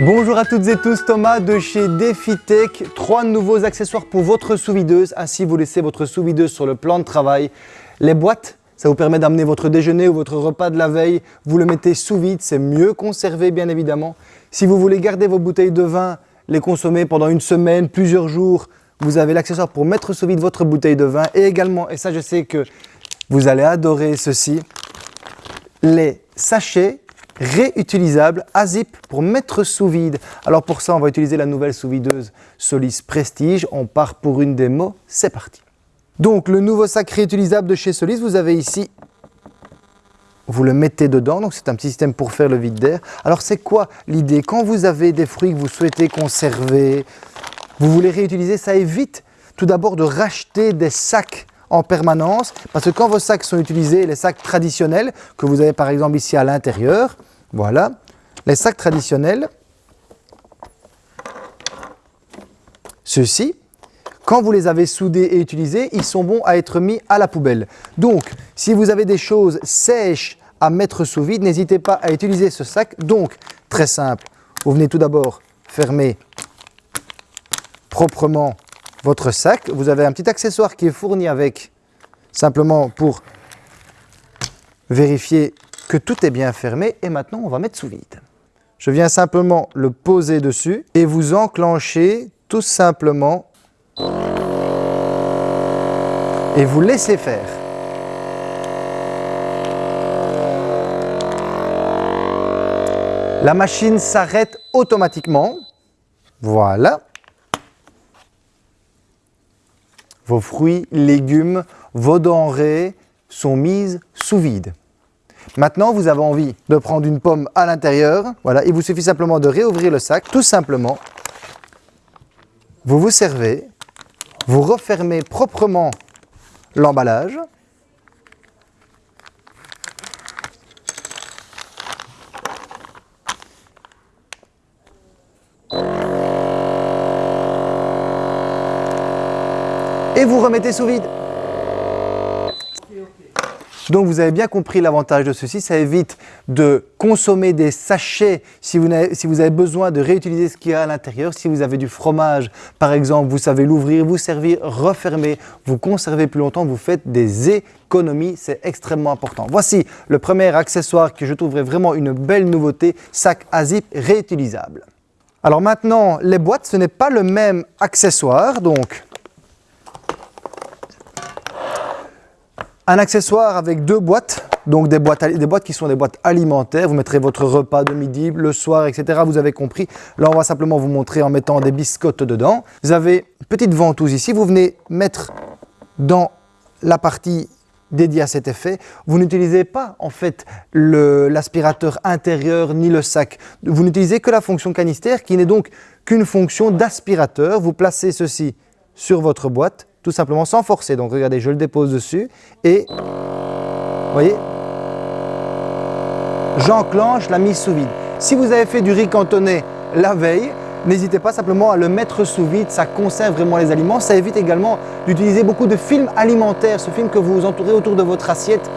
Bonjour à toutes et tous, Thomas de chez DefiTech. Trois nouveaux accessoires pour votre sous-videuse. Ainsi, vous laissez votre sous-videuse sur le plan de travail. Les boîtes, ça vous permet d'amener votre déjeuner ou votre repas de la veille. Vous le mettez sous vide, c'est mieux conservé bien évidemment. Si vous voulez garder vos bouteilles de vin, les consommer pendant une semaine, plusieurs jours, vous avez l'accessoire pour mettre sous vide votre bouteille de vin. Et également, et ça je sais que vous allez adorer ceci, les sachets réutilisable à zip pour mettre sous vide. Alors pour ça, on va utiliser la nouvelle sous-videuse Solis Prestige. On part pour une démo, c'est parti. Donc le nouveau sac réutilisable de chez Solis, vous avez ici, vous le mettez dedans, donc c'est un petit système pour faire le vide d'air. Alors c'est quoi l'idée? Quand vous avez des fruits que vous souhaitez conserver, vous voulez réutiliser, ça évite tout d'abord de racheter des sacs en permanence parce que quand vos sacs sont utilisés, les sacs traditionnels que vous avez par exemple ici à l'intérieur, voilà, les sacs traditionnels, ceux-ci, quand vous les avez soudés et utilisés, ils sont bons à être mis à la poubelle. Donc, si vous avez des choses sèches à mettre sous vide, n'hésitez pas à utiliser ce sac. Donc, très simple, vous venez tout d'abord fermer proprement votre sac. Vous avez un petit accessoire qui est fourni avec, simplement pour vérifier que tout est bien fermé. Et maintenant, on va mettre sous vide. Je viens simplement le poser dessus et vous enclenchez tout simplement et vous laissez faire. La machine s'arrête automatiquement. Voilà. Vos fruits, légumes, vos denrées sont mises sous vide. Maintenant, vous avez envie de prendre une pomme à l'intérieur. Voilà, il vous suffit simplement de réouvrir le sac, tout simplement. Vous vous servez, vous refermez proprement l'emballage. et vous remettez sous vide. Donc vous avez bien compris l'avantage de ceci, ça évite de consommer des sachets si vous, avez besoin de réutiliser ce qu'il y a à l'intérieur. Si vous avez du fromage par exemple, vous savez l'ouvrir, vous servir, refermer, vous conservez plus longtemps, vous faites des économies, c'est extrêmement important. Voici le premier accessoire que je trouverais vraiment une belle nouveauté, sac à zip réutilisable. Alors maintenant, les boîtes, ce n'est pas le même accessoire, donc Un accessoire avec deux boîtes, donc des boîtes, qui sont des boîtes alimentaires. Vous mettrez votre repas de midi, le soir, etc. Vous avez compris. Là, on va simplement vous montrer en mettant des biscottes dedans. Vous avez une petite ventouse ici. Vous venez mettre dans la partie dédiée à cet effet. Vous n'utilisez pas en fait l'aspirateur intérieur ni le sac. Vous n'utilisez que la fonction canister qui n'est donc qu'une fonction d'aspirateur. Vous placez ceci sur votre boîte tout simplement sans forcer. Donc regardez, je le dépose dessus et, voyez, j'enclenche la mise sous vide. Si vous avez fait du riz cantonné la veille, n'hésitez pas simplement à le mettre sous vide, ça conserve vraiment les aliments. Ça évite également d'utiliser beaucoup de films alimentaires, ce film que vous entourez autour de votre assiette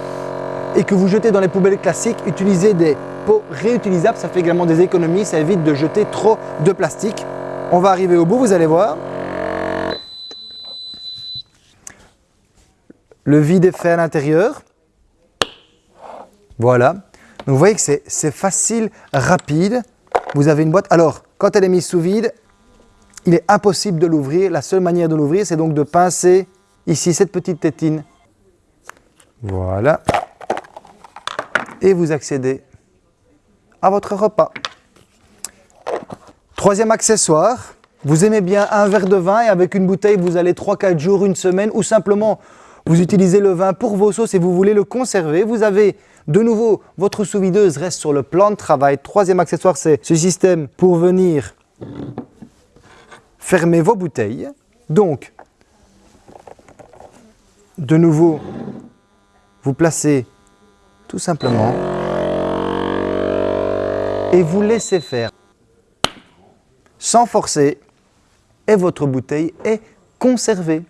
et que vous jetez dans les poubelles classiques. Utilisez des pots réutilisables, ça fait également des économies, ça évite de jeter trop de plastique. On va arriver au bout, vous allez voir. Le vide est fait à l'intérieur. Voilà. Vous voyez que c'est facile, rapide. Vous avez une boîte. Alors, quand elle est mise sous vide, il est impossible de l'ouvrir. La seule manière de l'ouvrir, c'est donc de pincer ici cette petite tétine. Voilà. Et vous accédez à votre repas. Troisième accessoire, vous aimez bien un verre de vin et avec une bouteille, vous allez 3-4 jours, une semaine ou simplement vous utilisez le vin pour vos sauces et vous voulez le conserver. Vous avez de nouveau, votre sous-videuse reste sur le plan de travail. Troisième accessoire, c'est ce système pour venir fermer vos bouteilles. Donc, de nouveau, vous placez tout simplement et vous laissez faire sans forcer et votre bouteille est conservée.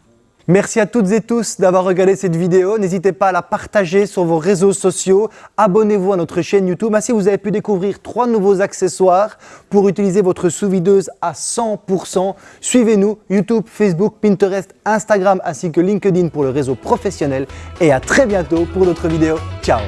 Merci à toutes et tous d'avoir regardé cette vidéo. N'hésitez pas à la partager sur vos réseaux sociaux. Abonnez-vous à notre chaîne YouTube. Ainsi, vous avez pu découvrir trois nouveaux accessoires pour utiliser votre sous-videuse à 100%. Suivez-nous YouTube, Facebook, Pinterest, Instagram ainsi que LinkedIn pour le réseau professionnel. Et à très bientôt pour d'autres vidéos. Ciao